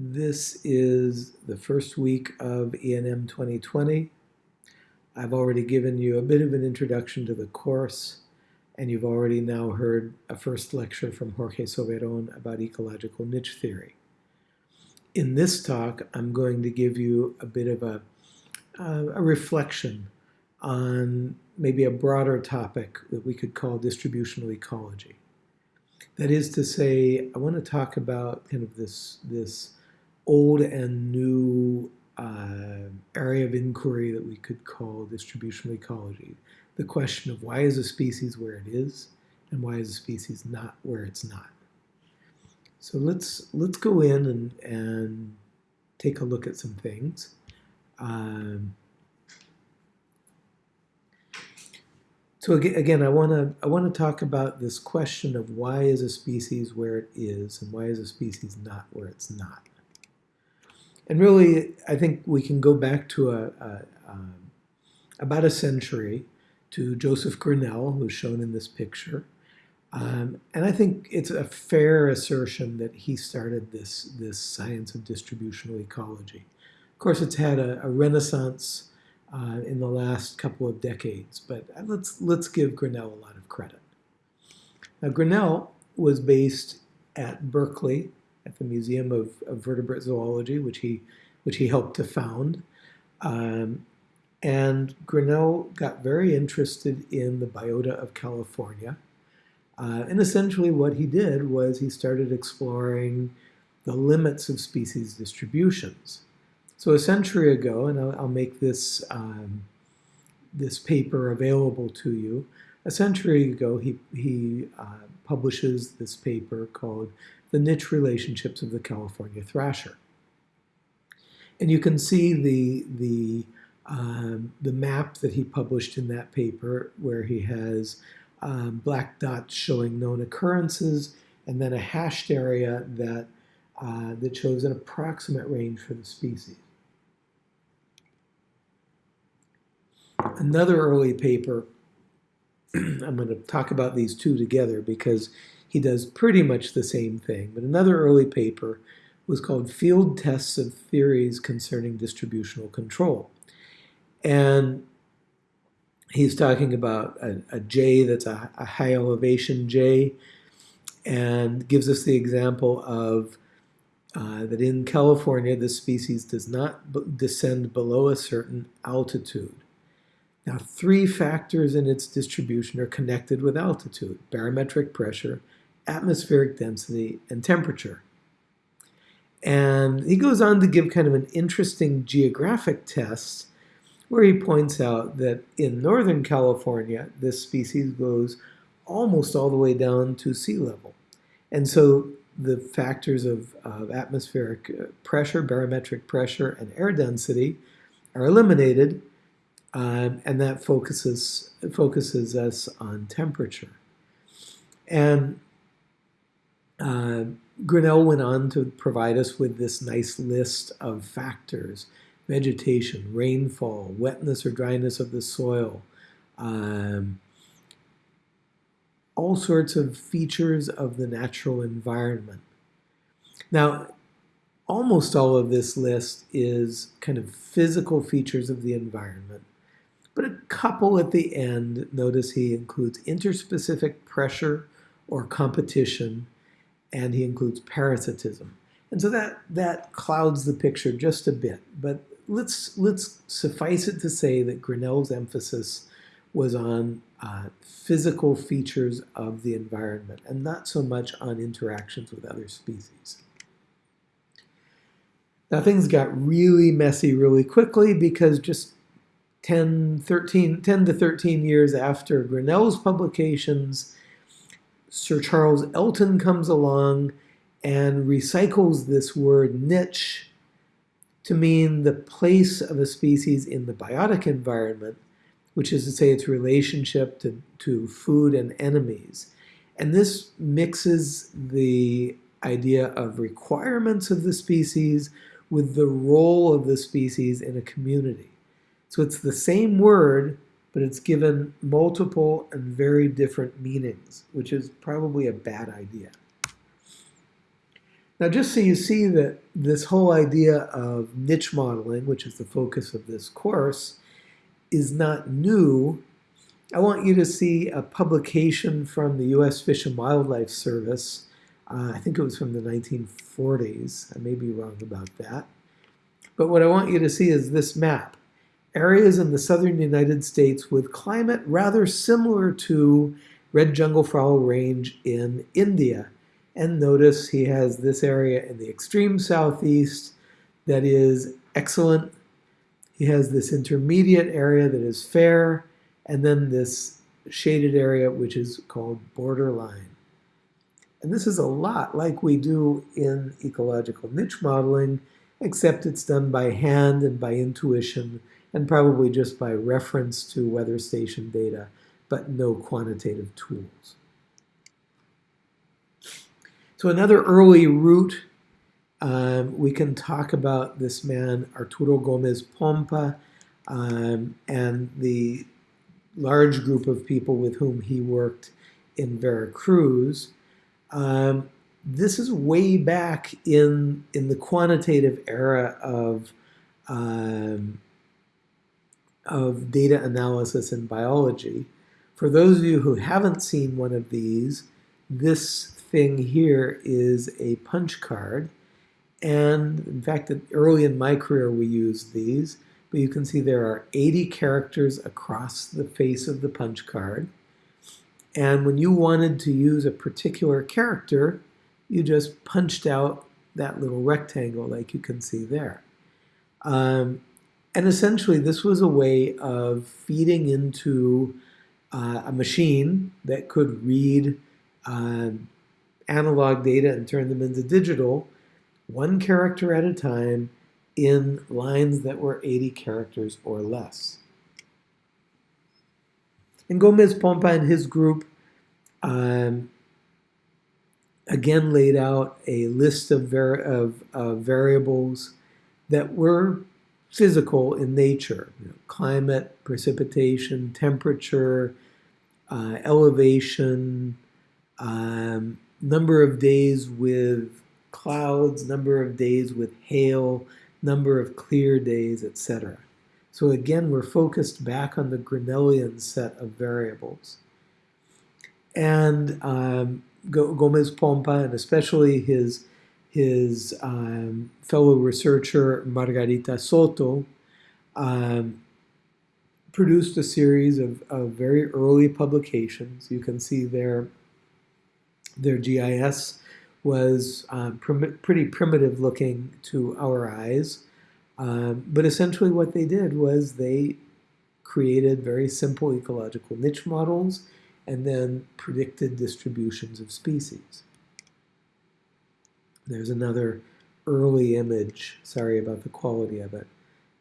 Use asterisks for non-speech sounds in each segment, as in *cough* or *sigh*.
This is the first week of ENM 2020. I've already given you a bit of an introduction to the course, and you've already now heard a first lecture from Jorge Soberon about ecological niche theory. In this talk, I'm going to give you a bit of a, uh, a reflection on maybe a broader topic that we could call distributional ecology. That is to say, I want to talk about kind of this, this old and new uh, area of inquiry that we could call distributional ecology. The question of why is a species where it is and why is a species not where it's not. So let's let's go in and, and take a look at some things. Um, so again, I want to I want to talk about this question of why is a species where it is and why is a species not where it's not. And really, I think we can go back to a, a um, about a century to Joseph Grinnell, who's shown in this picture. Um, and I think it's a fair assertion that he started this, this science of distributional ecology. Of course, it's had a, a renaissance uh, in the last couple of decades, but let's, let's give Grinnell a lot of credit. Now, Grinnell was based at Berkeley at the Museum of, of Vertebrate Zoology, which he, which he helped to found. Um, and Grinnell got very interested in the biota of California. Uh, and essentially what he did was he started exploring the limits of species distributions. So a century ago, and I'll, I'll make this, um, this paper available to you, a century ago he, he uh, publishes this paper called the niche relationships of the California thrasher. And you can see the, the, um, the map that he published in that paper where he has um, black dots showing known occurrences and then a hashed area that, uh, that shows an approximate range for the species. Another early paper, *clears throat* I'm going to talk about these two together because he does pretty much the same thing. But another early paper was called Field Tests of Theories Concerning Distributional Control. And he's talking about a, a jay that's a, a high elevation jay and gives us the example of uh, that in California, this species does not descend below a certain altitude. Now, three factors in its distribution are connected with altitude, barometric pressure, atmospheric density, and temperature. And he goes on to give kind of an interesting geographic test where he points out that in Northern California, this species goes almost all the way down to sea level. And so the factors of, of atmospheric uh, pressure, barometric pressure, and air density are eliminated, um, and that focuses, focuses us on temperature. And uh, Grinnell went on to provide us with this nice list of factors, vegetation, rainfall, wetness or dryness of the soil, um, all sorts of features of the natural environment. Now, almost all of this list is kind of physical features of the environment, but a couple at the end, notice he includes interspecific pressure or competition, and he includes parasitism. And so that, that clouds the picture just a bit. But let's, let's suffice it to say that Grinnell's emphasis was on uh, physical features of the environment and not so much on interactions with other species. Now things got really messy really quickly because just 10, 13, 10 to 13 years after Grinnell's publications, Sir Charles Elton comes along and recycles this word niche to mean the place of a species in the biotic environment, which is to say its relationship to, to food and enemies. And this mixes the idea of requirements of the species with the role of the species in a community. So it's the same word, but it's given multiple and very different meanings, which is probably a bad idea. Now, just so you see that this whole idea of niche modeling, which is the focus of this course, is not new, I want you to see a publication from the U.S. Fish and Wildlife Service. Uh, I think it was from the 1940s. I may be wrong about that. But what I want you to see is this map. Areas in the southern United States with climate rather similar to red jungle fowl range in India. And notice he has this area in the extreme southeast that is excellent. He has this intermediate area that is fair, and then this shaded area which is called borderline. And this is a lot like we do in ecological niche modeling, except it's done by hand and by intuition and probably just by reference to weather station data, but no quantitative tools. So another early route, um, we can talk about this man, Arturo Gomez Pompa, um, and the large group of people with whom he worked in Veracruz. Um, this is way back in, in the quantitative era of, um, of data analysis in biology. For those of you who haven't seen one of these, this thing here is a punch card. And in fact, early in my career, we used these. But you can see there are 80 characters across the face of the punch card. And when you wanted to use a particular character, you just punched out that little rectangle like you can see there. Um, and essentially, this was a way of feeding into uh, a machine that could read um, analog data and turn them into digital, one character at a time in lines that were 80 characters or less. And Gomez Pompa and his group um, again laid out a list of, var of uh, variables that were physical in nature, you know, climate, precipitation, temperature, uh, elevation, um, number of days with clouds, number of days with hail, number of clear days, etc. So again, we're focused back on the Grinnellian set of variables. And um, Gomez Pompa, and especially his, his um, fellow researcher Margarita Soto, um, produced a series of, of very early publications. You can see there their GIS was um, prim pretty primitive looking to our eyes. Um, but essentially what they did was they created very simple ecological niche models and then predicted distributions of species. There's another early image, sorry about the quality of it,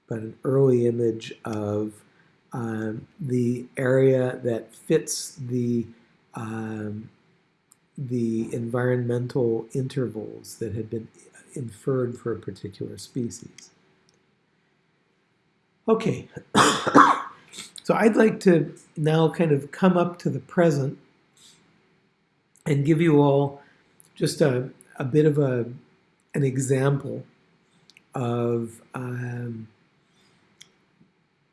but an early image of um, the area that fits the um, the environmental intervals that had been inferred for a particular species. Okay, *coughs* so I'd like to now kind of come up to the present and give you all just a, a bit of a, an example of um,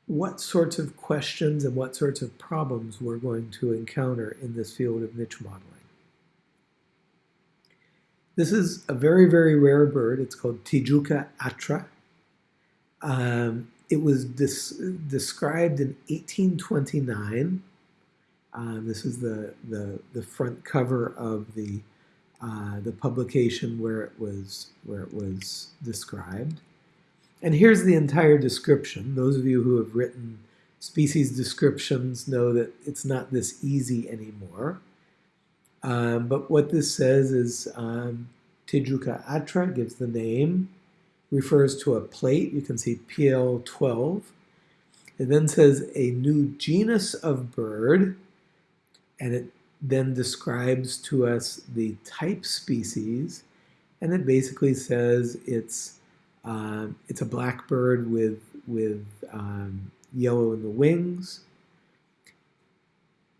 what sorts of questions and what sorts of problems we're going to encounter in this field of niche modeling. This is a very, very rare bird. It's called Tijuca atra. Um, it was described in 1829. Um, this is the, the, the front cover of the, uh, the publication where it, was, where it was described. And here's the entire description. Those of you who have written species descriptions know that it's not this easy anymore. Um, but what this says is um, Tijuca atra gives the name, refers to a plate. You can see PL12. It then says a new genus of bird, and it then describes to us the type species, and it basically says it's um, it's a black bird with with um, yellow in the wings,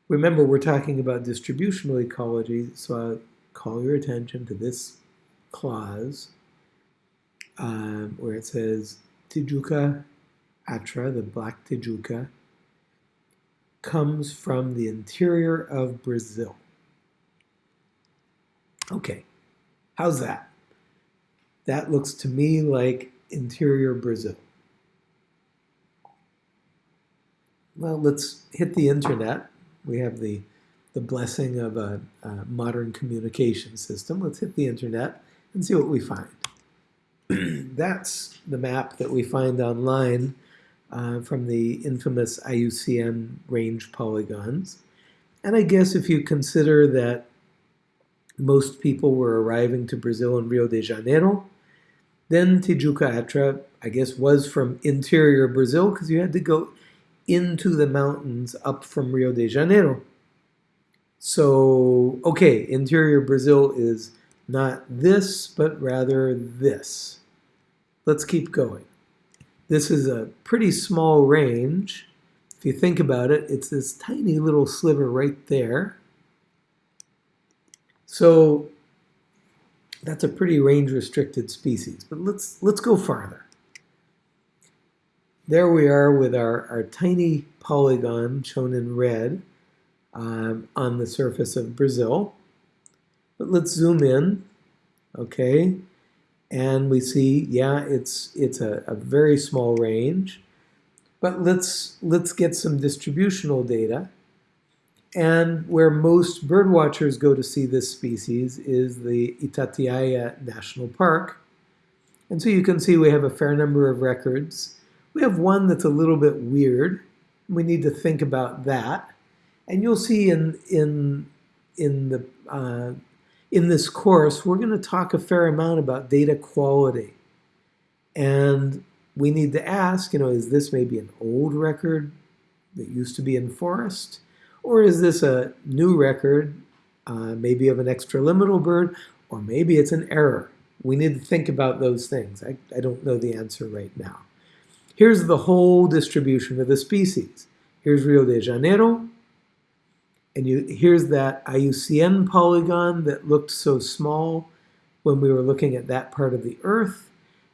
Remember, we're talking about distributional ecology, so I'll call your attention to this clause um, where it says Tijuca atra, the black Tijuca, comes from the interior of Brazil. Okay, how's that? That looks to me like interior Brazil. Well, let's hit the internet. We have the, the blessing of a, a modern communication system. Let's hit the internet and see what we find. *clears throat* That's the map that we find online uh, from the infamous IUCN range polygons. And I guess if you consider that most people were arriving to Brazil in Rio de Janeiro, then Tijuca Atra, I guess, was from interior Brazil because you had to go into the mountains up from Rio de Janeiro. So, okay, interior Brazil is not this, but rather this. Let's keep going. This is a pretty small range. If you think about it, it's this tiny little sliver right there. So that's a pretty range-restricted species. But let's, let's go farther. There we are with our, our tiny polygon shown in red um, on the surface of Brazil. But let's zoom in, okay? And we see, yeah, it's, it's a, a very small range. But let's, let's get some distributional data. And where most birdwatchers go to see this species is the Itatiaia National Park. And so you can see we have a fair number of records. We have one that's a little bit weird. We need to think about that. And you'll see in, in, in the uh, in this course, we're going to talk a fair amount about data quality. And we need to ask, you know, is this maybe an old record that used to be in forest? Or is this a new record, uh, maybe of an extraliminal bird, or maybe it's an error? We need to think about those things. I, I don't know the answer right now. Here's the whole distribution of the species. Here's Rio de Janeiro, and you, here's that IUCN polygon that looked so small when we were looking at that part of the Earth.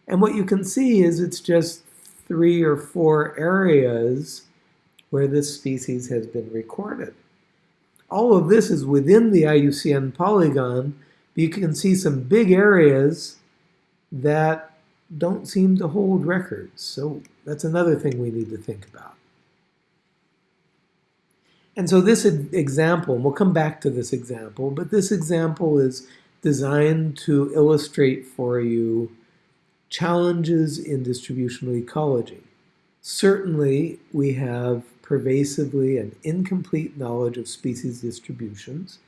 And what you can see is it's just three or four areas where this species has been recorded. All of this is within the IUCN polygon, but you can see some big areas that don't seem to hold records. So that's another thing we need to think about. And so this example, we'll come back to this example, but this example is designed to illustrate for you challenges in distributional ecology. Certainly, we have pervasively an incomplete knowledge of species distributions,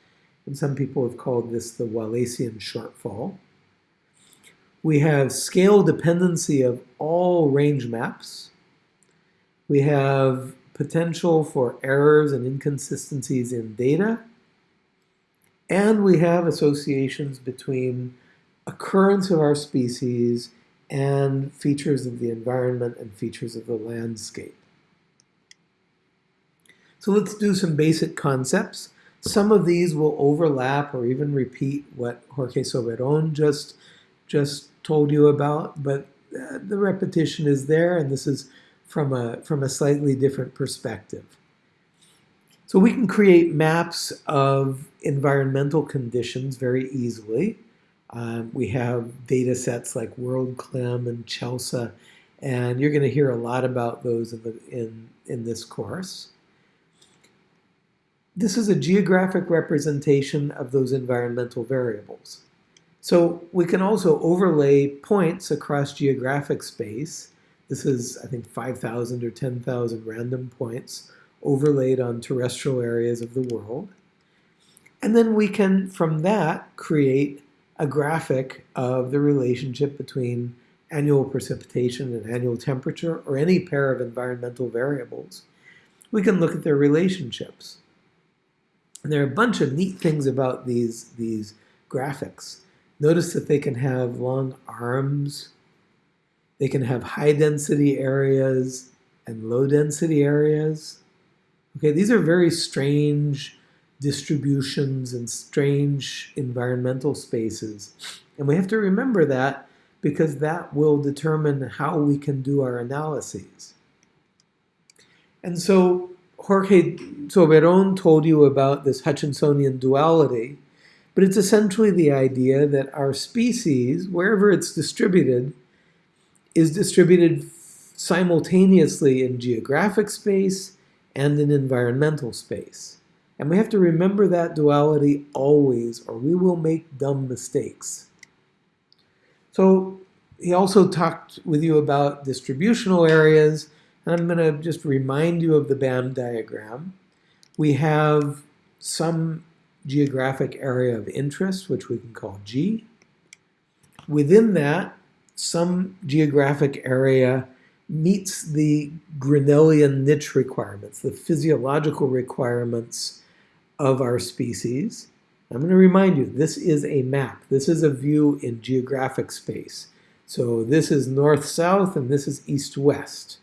and some people have called this the Wallacean shortfall. We have scale dependency of all range maps. We have potential for errors and inconsistencies in data. And we have associations between occurrence of our species and features of the environment and features of the landscape. So let's do some basic concepts. Some of these will overlap or even repeat what Jorge Soberon just, just told you about, but uh, the repetition is there, and this is from a, from a slightly different perspective. So we can create maps of environmental conditions very easily. Um, we have data sets like WorldClim and CHELSA, and you're going to hear a lot about those in, the, in, in this course. This is a geographic representation of those environmental variables. So we can also overlay points across geographic space this is, I think, 5,000 or 10,000 random points overlaid on terrestrial areas of the world. And then we can, from that, create a graphic of the relationship between annual precipitation and annual temperature, or any pair of environmental variables. We can look at their relationships. And there are a bunch of neat things about these, these graphics. Notice that they can have long arms they can have high density areas and low density areas. Okay, these are very strange distributions and strange environmental spaces. And we have to remember that because that will determine how we can do our analyses. And so Jorge Soberon told you about this Hutchinsonian duality, but it's essentially the idea that our species, wherever it's distributed, is distributed simultaneously in geographic space and in environmental space. And we have to remember that duality always, or we will make dumb mistakes. So he also talked with you about distributional areas, and I'm going to just remind you of the BAM diagram. We have some geographic area of interest, which we can call G. Within that, some geographic area meets the Grinnellian niche requirements, the physiological requirements of our species. I'm going to remind you, this is a map. This is a view in geographic space. So this is north-south and this is east-west.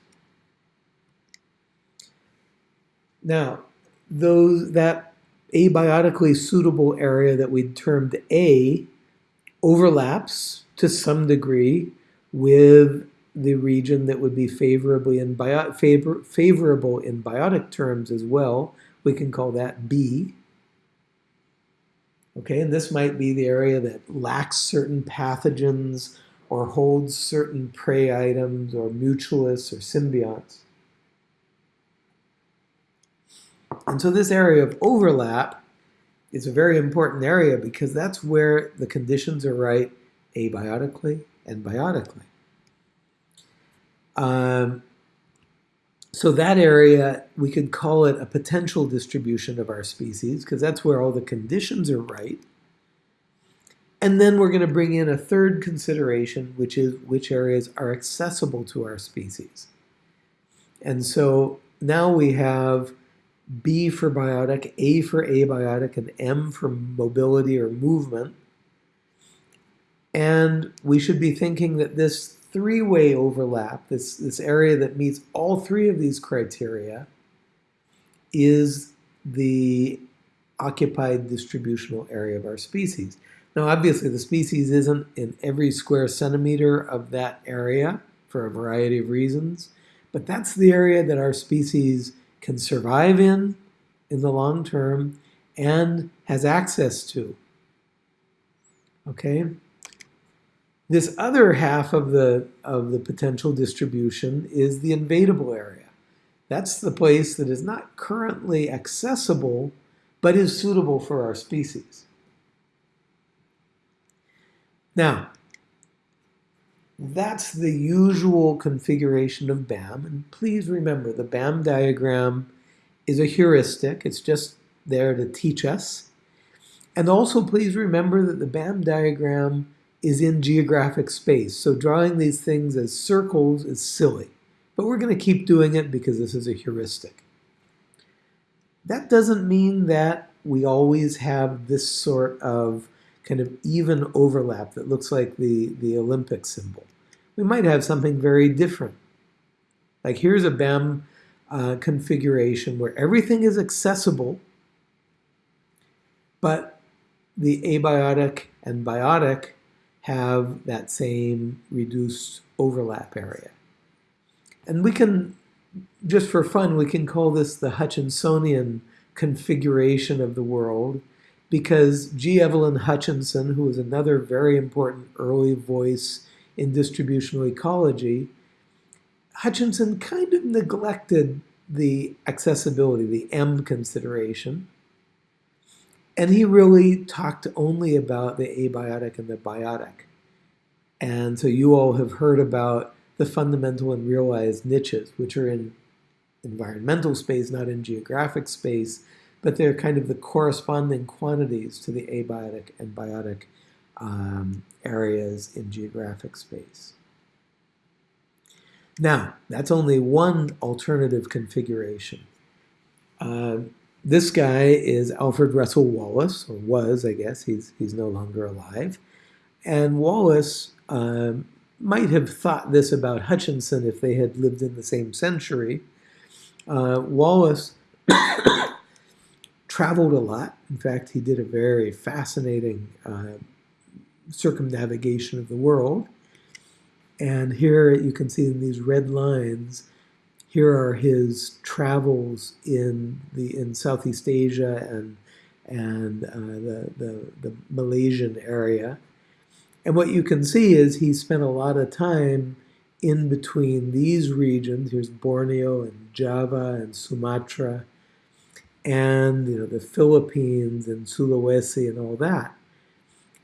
Now, those that abiotically suitable area that we termed A overlaps to some degree with the region that would be favorably in bio, favor, favorable in biotic terms as well. We can call that B. Okay, and this might be the area that lacks certain pathogens or holds certain prey items or mutualists or symbionts. And so this area of overlap is a very important area because that's where the conditions are right abiotically and biotically. Um, so that area, we could call it a potential distribution of our species because that's where all the conditions are right. And then we're going to bring in a third consideration, which is which areas are accessible to our species. And so now we have B for biotic, A for abiotic, and M for mobility or movement. And we should be thinking that this three-way overlap, this, this area that meets all three of these criteria, is the occupied distributional area of our species. Now, obviously, the species isn't in every square centimeter of that area for a variety of reasons, but that's the area that our species can survive in in the long term and has access to. Okay? This other half of the, of the potential distribution is the invadable area. That's the place that is not currently accessible, but is suitable for our species. Now, that's the usual configuration of BAM. And please remember, the BAM diagram is a heuristic. It's just there to teach us. And also please remember that the BAM diagram is in geographic space. So drawing these things as circles is silly. But we're going to keep doing it because this is a heuristic. That doesn't mean that we always have this sort of kind of even overlap that looks like the, the Olympic symbol. We might have something very different. Like here's a BAM uh, configuration where everything is accessible, but the abiotic and biotic have that same reduced overlap area. And we can, just for fun, we can call this the Hutchinsonian configuration of the world because G. Evelyn Hutchinson, who was another very important early voice in distributional ecology, Hutchinson kind of neglected the accessibility, the M consideration, and he really talked only about the abiotic and the biotic. And so you all have heard about the fundamental and realized niches, which are in environmental space, not in geographic space, but they're kind of the corresponding quantities to the abiotic and biotic um, areas in geographic space. Now, that's only one alternative configuration. Uh, this guy is Alfred Russel Wallace, or was, I guess. He's, he's no longer alive. And Wallace um, might have thought this about Hutchinson if they had lived in the same century. Uh, Wallace *coughs* traveled a lot. In fact, he did a very fascinating uh, circumnavigation of the world. And here you can see in these red lines, here are his travels in the in Southeast Asia and and uh, the, the, the Malaysian area. And what you can see is he spent a lot of time in between these regions. Here's Borneo and Java and Sumatra and you know the Philippines and Sulawesi and all that.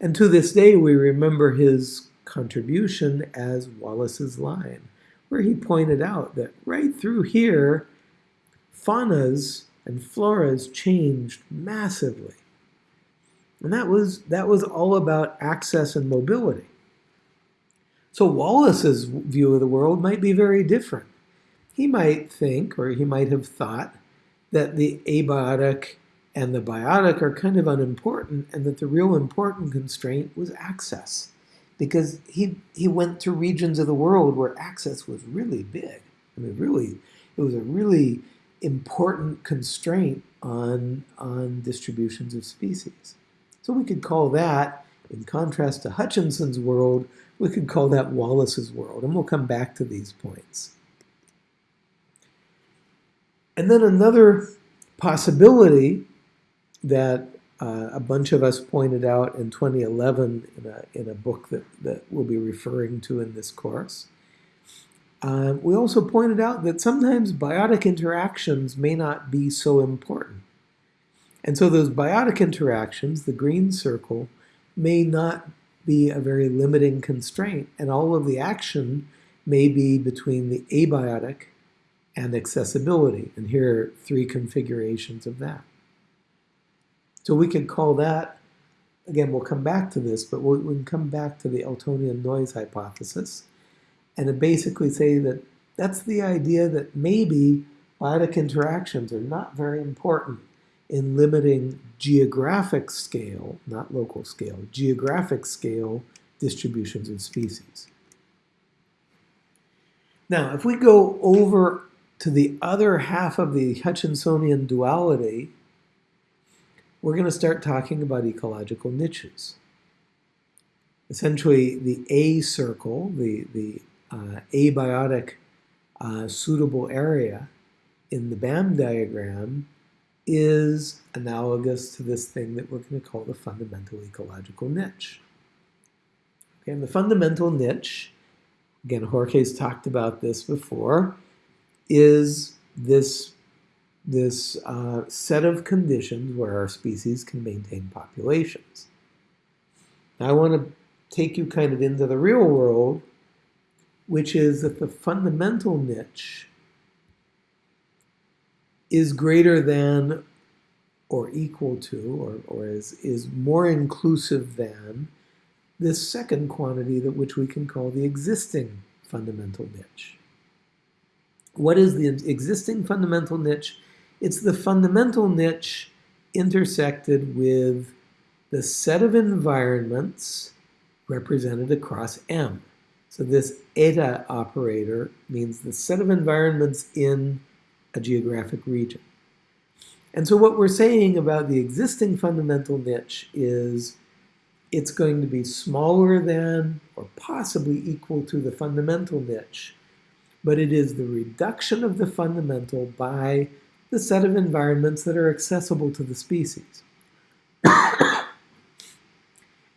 And to this day, we remember his contribution as Wallace's line, where he pointed out that right through here, faunas and floras changed massively. And that was, that was all about access and mobility. So Wallace's view of the world might be very different. He might think, or he might have thought, that the abiotic and the biotic are kind of unimportant and that the real important constraint was access because he, he went to regions of the world where access was really big. I mean, really, it was a really important constraint on, on distributions of species. So we could call that, in contrast to Hutchinson's world, we could call that Wallace's world, and we'll come back to these points. And then another possibility that uh, a bunch of us pointed out in 2011 in a, in a book that, that we'll be referring to in this course. Uh, we also pointed out that sometimes biotic interactions may not be so important. And so those biotic interactions, the green circle, may not be a very limiting constraint, and all of the action may be between the abiotic and accessibility. And here are three configurations of that. So we could call that, again, we'll come back to this, but we can come back to the Eltonian noise hypothesis and basically say that that's the idea that maybe biotic interactions are not very important in limiting geographic scale, not local scale, geographic scale distributions of species. Now, if we go over to the other half of the Hutchinsonian duality, we're going to start talking about ecological niches. Essentially, the A circle, the, the uh, abiotic uh, suitable area in the BAM diagram is analogous to this thing that we're going to call the fundamental ecological niche. Okay, and the fundamental niche, again, Jorge's talked about this before, is this, this uh, set of conditions where our species can maintain populations. Now I want to take you kind of into the real world, which is that the fundamental niche is greater than or equal to or, or is, is more inclusive than this second quantity that which we can call the existing fundamental niche. What is the existing fundamental niche? It's the fundamental niche intersected with the set of environments represented across M. So this eta operator means the set of environments in a geographic region. And so what we're saying about the existing fundamental niche is it's going to be smaller than or possibly equal to the fundamental niche but it is the reduction of the fundamental by the set of environments that are accessible to the species. *coughs*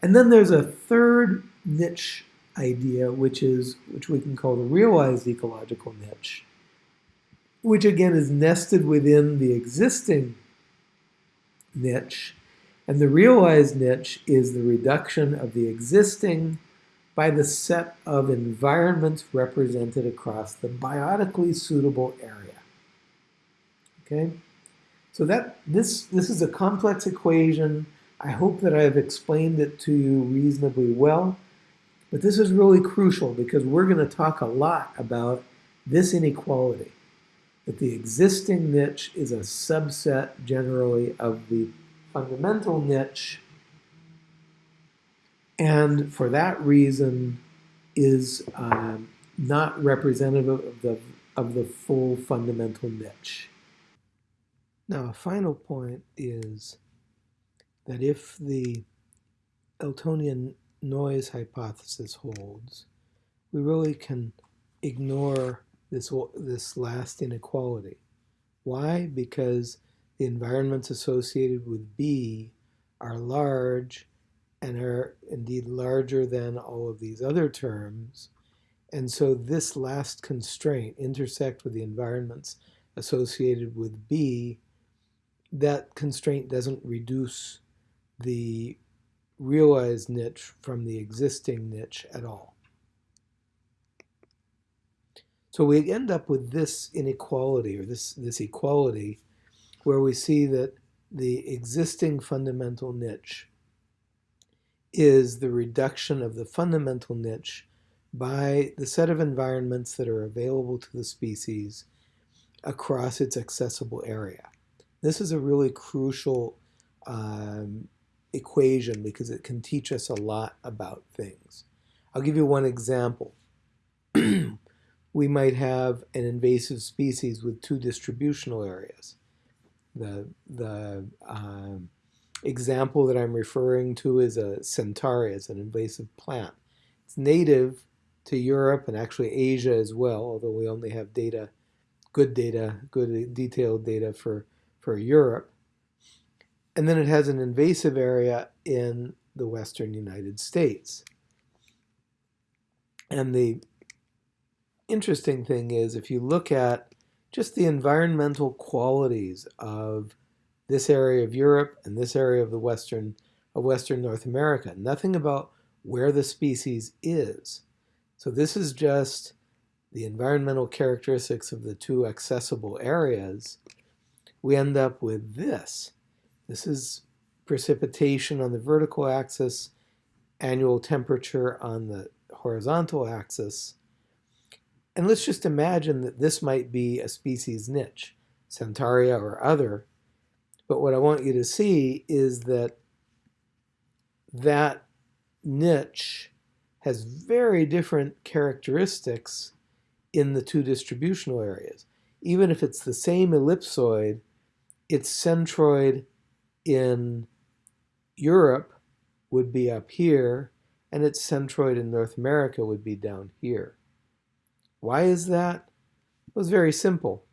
and then there's a third niche idea, which is which we can call the realized ecological niche, which again is nested within the existing niche. And the realized niche is the reduction of the existing by the set of environments represented across the biotically suitable area. Okay, so that this, this is a complex equation. I hope that I've explained it to you reasonably well, but this is really crucial because we're going to talk a lot about this inequality, that the existing niche is a subset generally of the fundamental niche and for that reason is uh, not representative of the, of the full fundamental niche. Now, a final point is that if the Eltonian noise hypothesis holds, we really can ignore this, this last inequality. Why? Because the environments associated with B are large and are indeed larger than all of these other terms. And so this last constraint, intersect with the environments associated with B, that constraint doesn't reduce the realized niche from the existing niche at all. So we end up with this inequality or this, this equality where we see that the existing fundamental niche is the reduction of the fundamental niche by the set of environments that are available to the species across its accessible area. This is a really crucial um, equation because it can teach us a lot about things. I'll give you one example. *clears throat* we might have an invasive species with two distributional areas. The, the um, example that I'm referring to is a centaurea, it's an invasive plant. It's native to Europe and actually Asia as well, although we only have data, good data, good detailed data for, for Europe. And then it has an invasive area in the western United States. And the interesting thing is if you look at just the environmental qualities of this area of Europe and this area of the western of western North America, nothing about where the species is. So this is just the environmental characteristics of the two accessible areas. We end up with this. This is precipitation on the vertical axis, annual temperature on the horizontal axis. And let's just imagine that this might be a species niche, Centaurea or other. But what I want you to see is that that niche has very different characteristics in the two distributional areas. Even if it's the same ellipsoid, its centroid in Europe would be up here, and its centroid in North America would be down here. Why is that? It was very simple.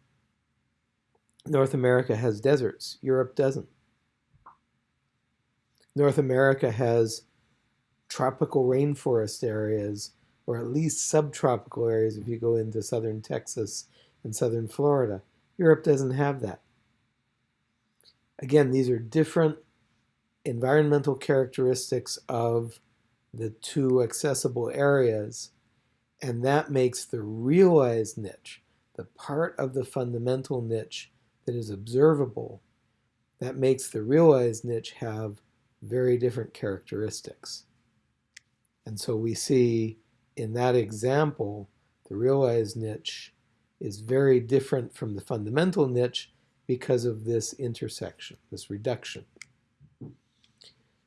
North America has deserts. Europe doesn't. North America has tropical rainforest areas, or at least subtropical areas if you go into southern Texas and southern Florida. Europe doesn't have that. Again, these are different environmental characteristics of the two accessible areas, and that makes the realized niche, the part of the fundamental niche that is observable, that makes the realized niche have very different characteristics. And so we see in that example, the realized niche is very different from the fundamental niche because of this intersection, this reduction.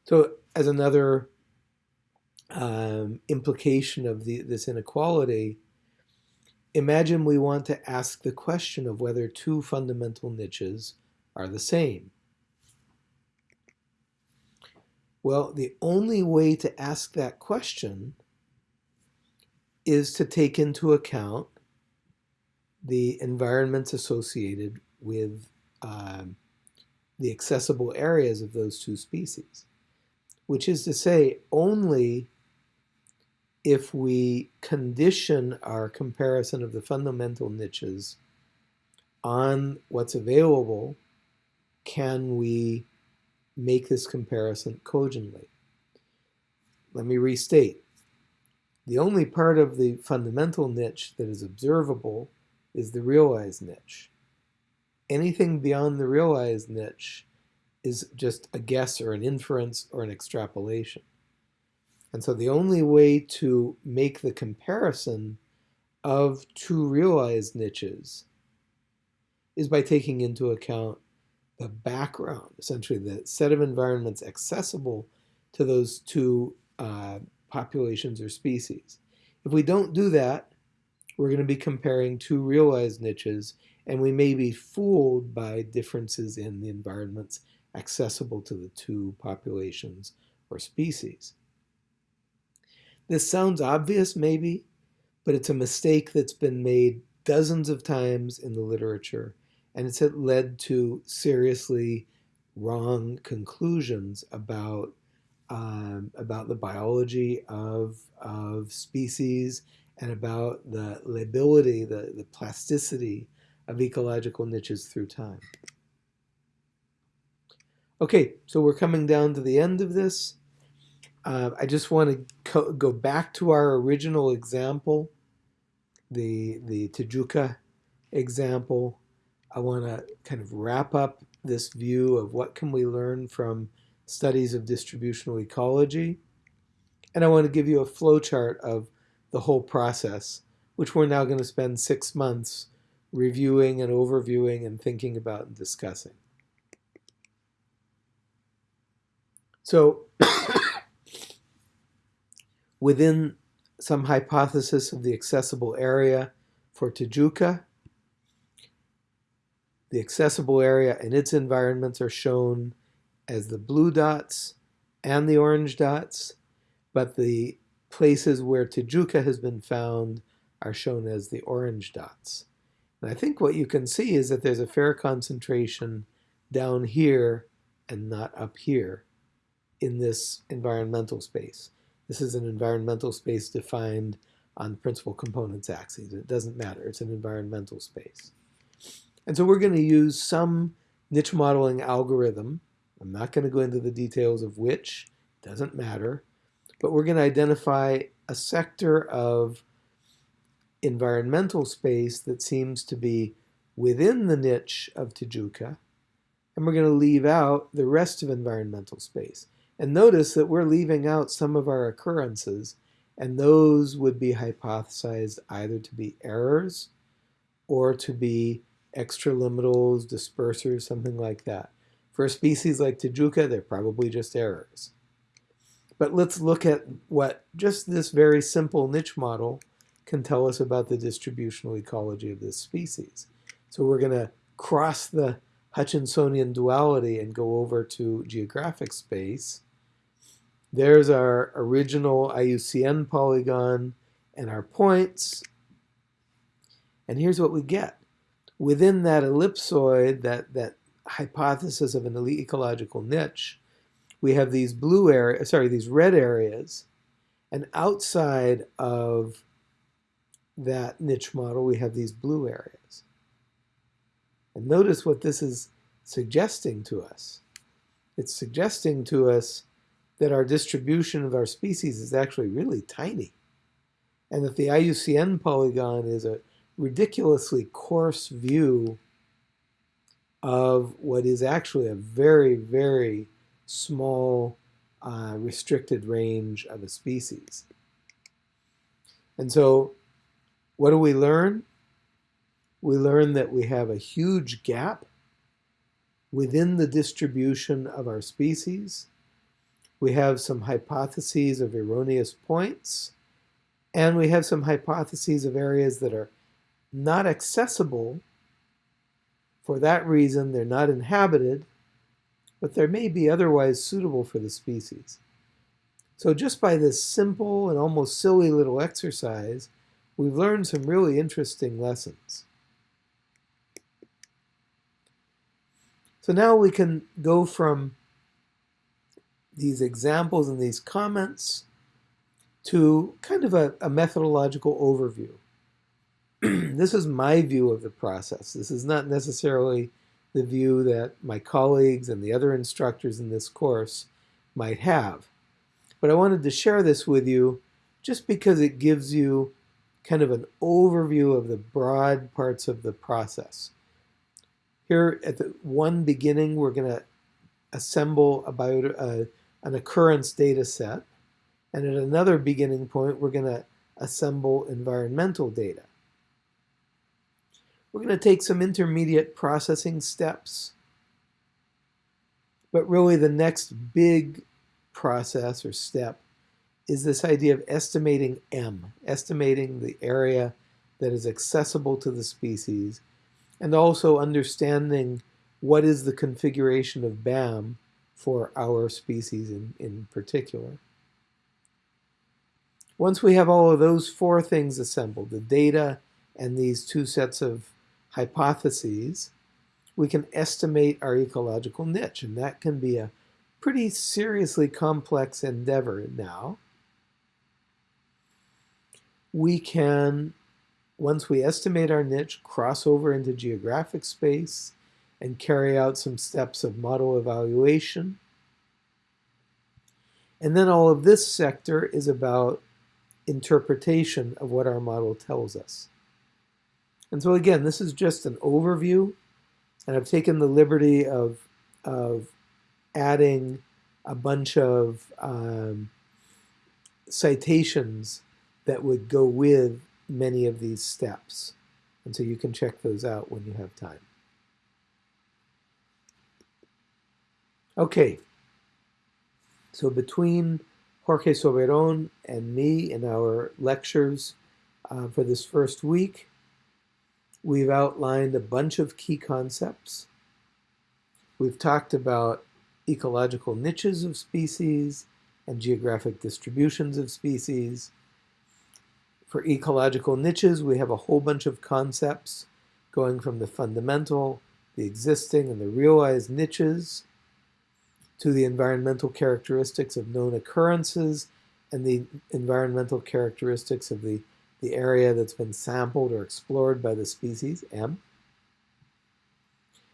So as another um, implication of the, this inequality, imagine we want to ask the question of whether two fundamental niches are the same. Well, the only way to ask that question is to take into account the environments associated with um, the accessible areas of those two species, which is to say only if we condition our comparison of the fundamental niches on what's available, can we make this comparison cogently. Let me restate. The only part of the fundamental niche that is observable is the realized niche. Anything beyond the realized niche is just a guess or an inference or an extrapolation. And so the only way to make the comparison of two realized niches is by taking into account the background, essentially the set of environments accessible to those two uh, populations or species. If we don't do that, we're going to be comparing two realized niches and we may be fooled by differences in the environments accessible to the two populations or species. This sounds obvious, maybe, but it's a mistake that's been made dozens of times in the literature, and it's led to seriously wrong conclusions about um, about the biology of, of species and about the lability, the, the plasticity of ecological niches through time. Okay, so we're coming down to the end of this. Uh, I just want to go back to our original example, the, the Tijuca example. I want to kind of wrap up this view of what can we learn from studies of distributional ecology. And I want to give you a flowchart of the whole process, which we're now going to spend six months reviewing and overviewing and thinking about and discussing. So *coughs* within some hypothesis of the accessible area for Tijuca, the accessible area and its environments are shown as the blue dots and the orange dots, but the places where Tijuca has been found are shown as the orange dots. And I think what you can see is that there's a fair concentration down here and not up here in this environmental space. This is an environmental space defined on principal components axes. It doesn't matter. It's an environmental space. And so we're going to use some niche modeling algorithm I'm not going to go into the details of which, doesn't matter, but we're going to identify a sector of environmental space that seems to be within the niche of Tijuca, and we're going to leave out the rest of environmental space. And notice that we're leaving out some of our occurrences, and those would be hypothesized either to be errors or to be extralimitals, dispersers, something like that. For a species like Tijuca, they're probably just errors. But let's look at what just this very simple niche model can tell us about the distributional ecology of this species. So we're going to cross the Hutchinsonian duality and go over to geographic space. There's our original IUCN polygon and our points. And here's what we get. Within that ellipsoid, that, that hypothesis of an elite ecological niche, we have these blue areas, sorry, these red areas, and outside of that niche model, we have these blue areas. And notice what this is suggesting to us. It's suggesting to us that our distribution of our species is actually really tiny, and that the IUCN polygon is a ridiculously coarse view of what is actually a very, very small uh, restricted range of a species. And so what do we learn? We learn that we have a huge gap within the distribution of our species. We have some hypotheses of erroneous points, and we have some hypotheses of areas that are not accessible for that reason, they're not inhabited, but they may be otherwise suitable for the species. So just by this simple and almost silly little exercise, we've learned some really interesting lessons. So now we can go from these examples and these comments to kind of a, a methodological overview. *clears throat* this is my view of the process. This is not necessarily the view that my colleagues and the other instructors in this course might have. But I wanted to share this with you just because it gives you kind of an overview of the broad parts of the process. Here at the one beginning, we're going to assemble about a, an occurrence data set. And at another beginning point, we're going to assemble environmental data. We're going to take some intermediate processing steps. But really the next big process or step is this idea of estimating M, estimating the area that is accessible to the species and also understanding what is the configuration of BAM for our species in, in particular. Once we have all of those four things assembled, the data and these two sets of hypotheses, we can estimate our ecological niche, and that can be a pretty seriously complex endeavor now. We can, once we estimate our niche, cross over into geographic space and carry out some steps of model evaluation. And then all of this sector is about interpretation of what our model tells us. And so again, this is just an overview, and I've taken the liberty of, of adding a bunch of um, citations that would go with many of these steps. And so you can check those out when you have time. Okay, so between Jorge Soberon and me in our lectures uh, for this first week, we've outlined a bunch of key concepts. We've talked about ecological niches of species and geographic distributions of species. For ecological niches, we have a whole bunch of concepts going from the fundamental, the existing, and the realized niches to the environmental characteristics of known occurrences and the environmental characteristics of the, the area that's been sampled or explored by the species, M.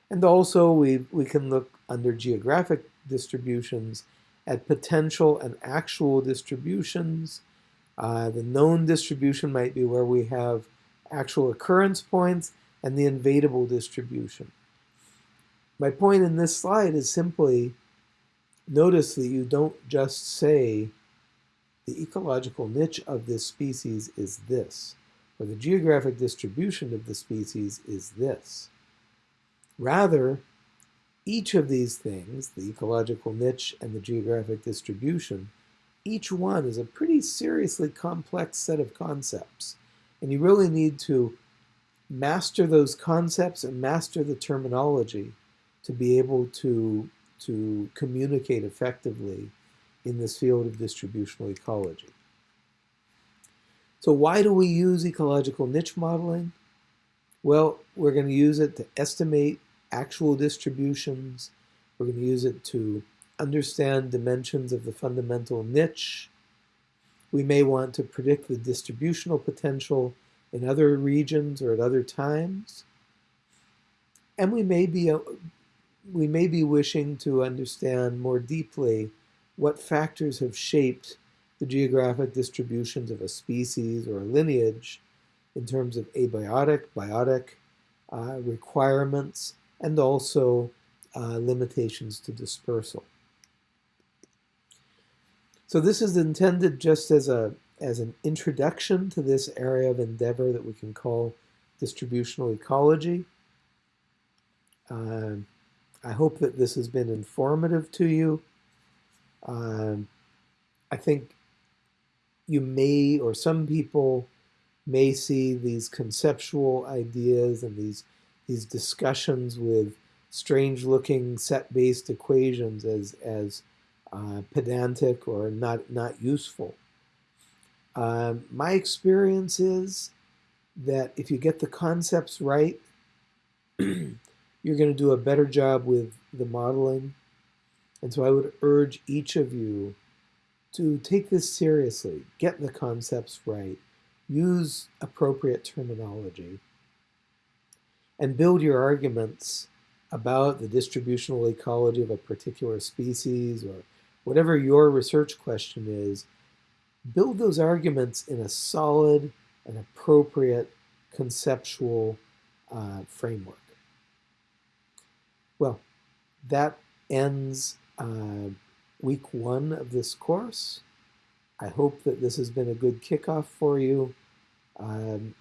And also we, we can look under geographic distributions at potential and actual distributions. Uh, the known distribution might be where we have actual occurrence points and the invadable distribution. My point in this slide is simply notice that you don't just say the ecological niche of this species is this, or the geographic distribution of the species is this. Rather, each of these things, the ecological niche and the geographic distribution, each one is a pretty seriously complex set of concepts. And you really need to master those concepts and master the terminology to be able to to communicate effectively in this field of distributional ecology. So why do we use ecological niche modeling? Well, we're going to use it to estimate actual distributions. We're going to use it to understand dimensions of the fundamental niche. We may want to predict the distributional potential in other regions or at other times. And we may be we may be wishing to understand more deeply what factors have shaped the geographic distributions of a species or a lineage in terms of abiotic, biotic uh, requirements, and also uh, limitations to dispersal. So this is intended just as a as an introduction to this area of endeavor that we can call distributional ecology. Uh, I hope that this has been informative to you. Um, I think you may, or some people may see these conceptual ideas and these, these discussions with strange-looking set-based equations as, as uh, pedantic or not, not useful. Um, my experience is that if you get the concepts right, *clears throat* you're going to do a better job with the modeling. And so I would urge each of you to take this seriously, get the concepts right, use appropriate terminology, and build your arguments about the distributional ecology of a particular species or whatever your research question is, build those arguments in a solid and appropriate conceptual uh, framework. Well, that ends uh, week one of this course. I hope that this has been a good kickoff for you. Um,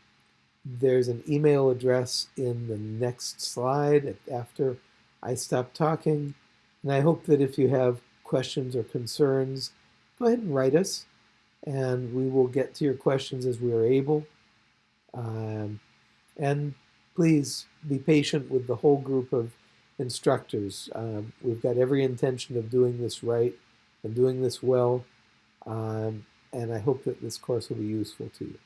there's an email address in the next slide after I stop talking. And I hope that if you have questions or concerns, go ahead and write us and we will get to your questions as we are able. Um, and please be patient with the whole group of instructors. Um, we've got every intention of doing this right and doing this well, um, and I hope that this course will be useful to you.